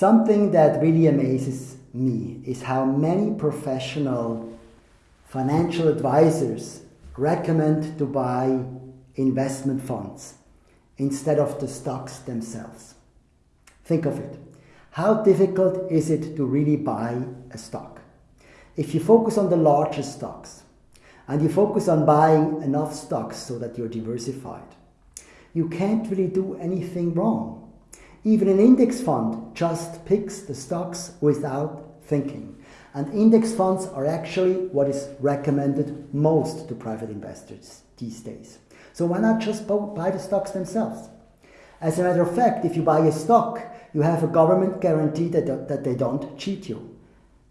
Something that really amazes me is how many professional financial advisors recommend to buy investment funds instead of the stocks themselves. Think of it. How difficult is it to really buy a stock? If you focus on the largest stocks and you focus on buying enough stocks so that you're diversified, you can't really do anything wrong. Even an index fund just picks the stocks without thinking. And index funds are actually what is recommended most to private investors these days. So why not just buy the stocks themselves? As a matter of fact, if you buy a stock, you have a government guarantee that, that they don't cheat you.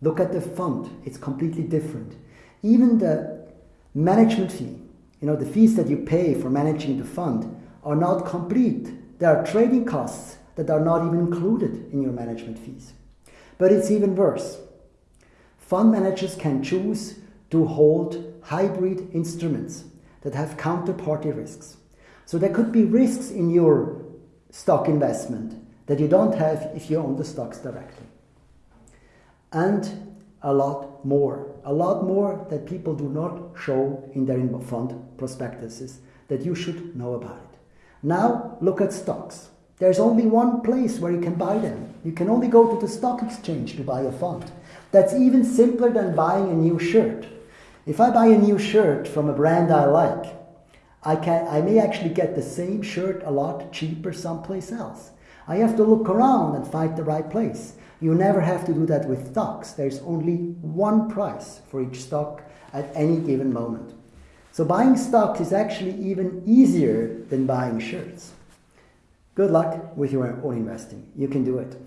Look at the fund, it's completely different. Even the management fee, you know, the fees that you pay for managing the fund are not complete. There are trading costs that are not even included in your management fees. But it's even worse. Fund managers can choose to hold hybrid instruments that have counterparty risks. So there could be risks in your stock investment that you don't have if you own the stocks directly. And a lot more, a lot more that people do not show in their fund prospectuses that you should know about it. Now look at stocks. There's only one place where you can buy them. You can only go to the stock exchange to buy a fund. That's even simpler than buying a new shirt. If I buy a new shirt from a brand I like, I, can, I may actually get the same shirt a lot cheaper someplace else. I have to look around and find the right place. You never have to do that with stocks. There's only one price for each stock at any given moment. So buying stocks is actually even easier than buying shirts. Good luck with your own investing. You can do it.